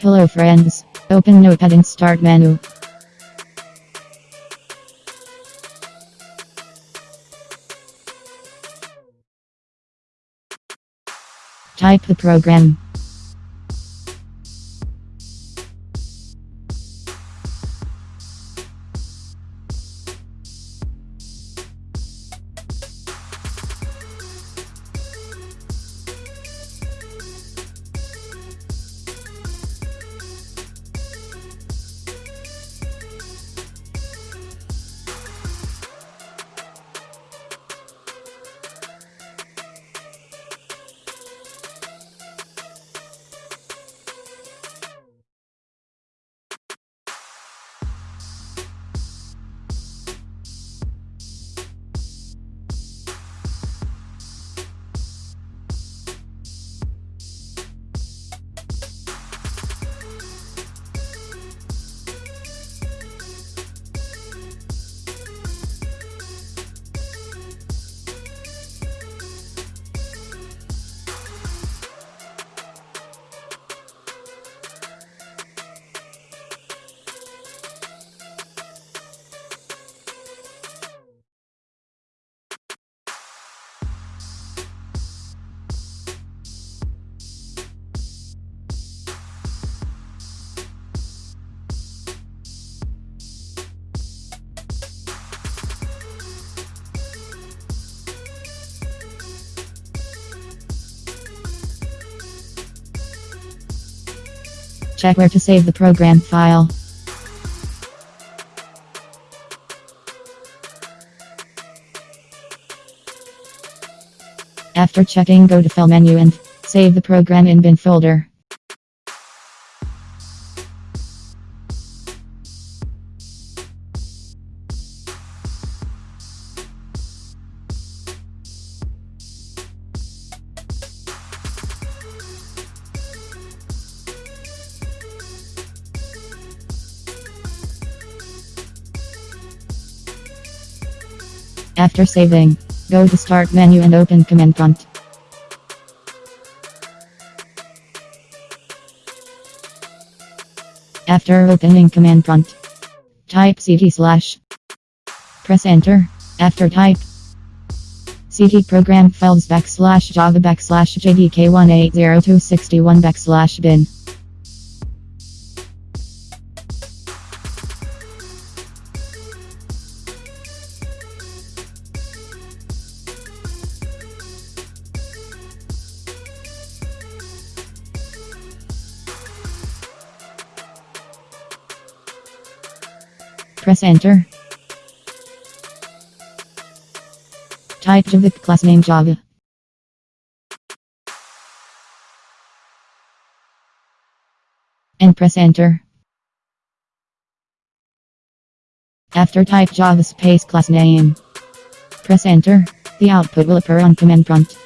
Hello friends. Open Notepad and start menu. Type the program. Check where to save the program file. After checking go to File menu and save the program in bin folder. After saving, go to Start menu and open Command Prompt. After opening Command Prompt, type cd slash. Press Enter. After type cd program files backslash java backslash jdk18061 backslash bin. Press enter. Type Java class name Java. And press enter. After type Java space class name. Press enter. The output will appear on command prompt.